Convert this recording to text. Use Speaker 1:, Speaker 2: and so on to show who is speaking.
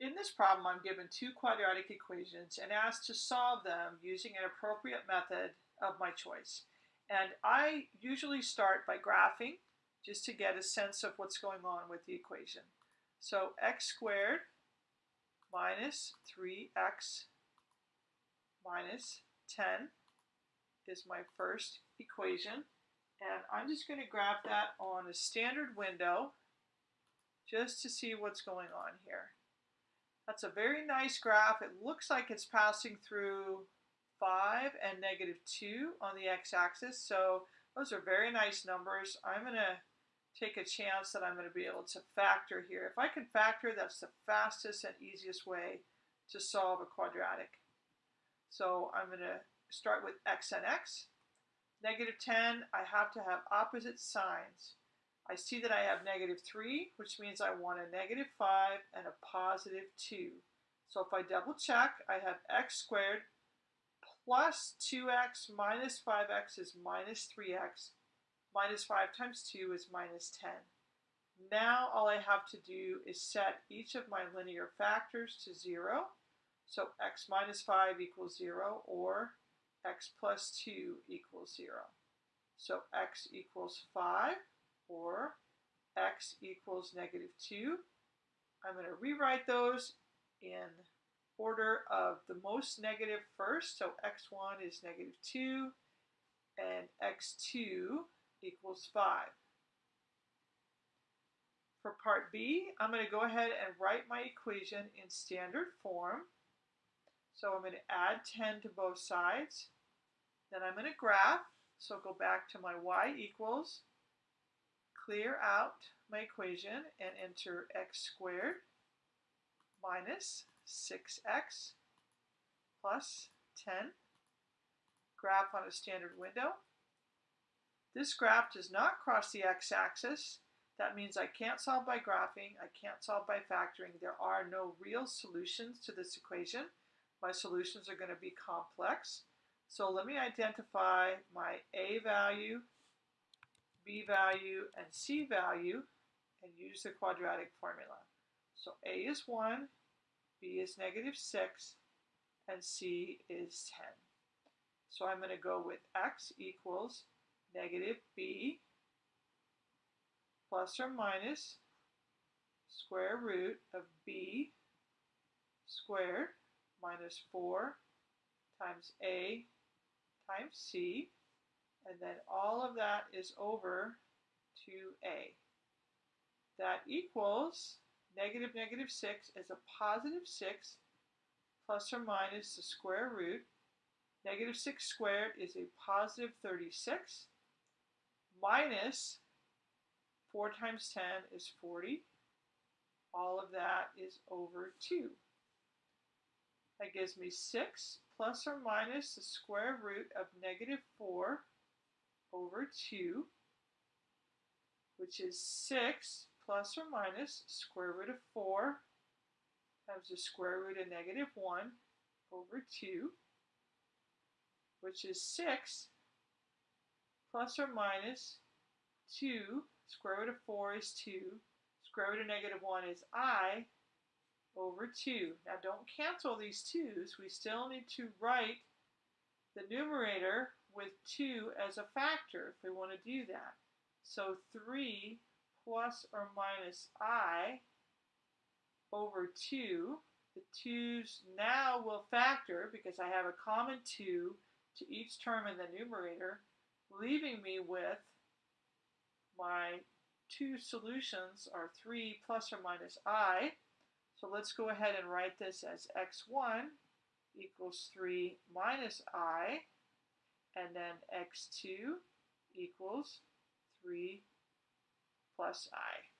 Speaker 1: In this problem, I'm given two quadratic equations and asked to solve them using an appropriate method of my choice. And I usually start by graphing just to get a sense of what's going on with the equation. So x squared minus 3x minus 10 is my first equation. And I'm just going to graph that on a standard window just to see what's going on here. That's a very nice graph. It looks like it's passing through 5 and negative 2 on the x-axis. So those are very nice numbers. I'm going to take a chance that I'm going to be able to factor here. If I can factor, that's the fastest and easiest way to solve a quadratic. So I'm going to start with x and x. Negative 10, I have to have opposite signs. I see that I have negative 3, which means I want a negative 5 and a positive 2. So if I double check, I have x squared plus 2x minus 5x is minus 3x. Minus 5 times 2 is minus 10. Now all I have to do is set each of my linear factors to 0. So x minus 5 equals 0 or x plus 2 equals 0. So x equals 5 or x equals negative 2. I'm going to rewrite those in order of the most negative first. So x1 is negative 2 and x2 equals 5. For part B, I'm going to go ahead and write my equation in standard form. So I'm going to add 10 to both sides. Then I'm going to graph. So go back to my y equals clear out my equation and enter x squared minus 6x plus 10. Graph on a standard window. This graph does not cross the x-axis. That means I can't solve by graphing, I can't solve by factoring. There are no real solutions to this equation. My solutions are going to be complex. So let me identify my a value, b value, and c value and use the quadratic formula. So a is 1, b is negative 6, and c is 10. So I'm going to go with x equals negative b plus or minus square root of b squared minus 4 times a times c and then all of that is over 2a. That equals negative negative 6 is a positive 6 plus or minus the square root. Negative 6 squared is a positive 36 minus 4 times 10 is 40. All of that is over 2. That gives me 6 plus or minus the square root of negative 4 over 2, which is 6 plus or minus square root of 4 times the square root of negative 1 over 2, which is 6 plus or minus 2, square root of 4 is 2, square root of negative 1 is i, over 2. Now don't cancel these 2's. We still need to write the numerator with 2 as a factor if we want to do that. So 3 plus or minus i over 2. The 2's now will factor because I have a common 2 to each term in the numerator, leaving me with my two solutions are 3 plus or minus i. So let's go ahead and write this as x1 equals 3 minus i, and then x2 equals 3 plus i.